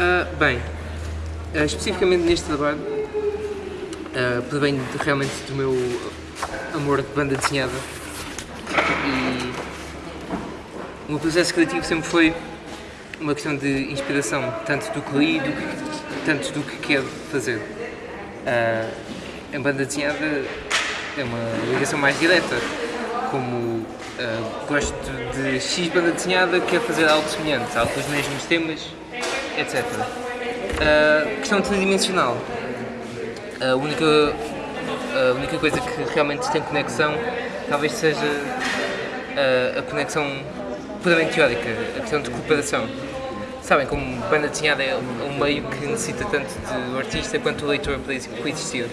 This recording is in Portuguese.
Uh, bem, uh, especificamente neste trabalho, uh, provém realmente do meu amor de banda desenhada e o meu processo criativo sempre foi uma questão de inspiração, tanto do que li, do que, tanto do que quero fazer. Uh, em banda desenhada é uma ligação mais direta, como uh, gosto de X banda desenhada, quero fazer algo semelhante, algo com os mesmos temas, etc. Uh, questão tridimensional. A única, a única coisa que realmente tem conexão talvez seja a, a conexão puramente teórica, a questão de cooperação. Sabem, como banda desenhada é um meio que necessita tanto do artista quanto do leitor para existir.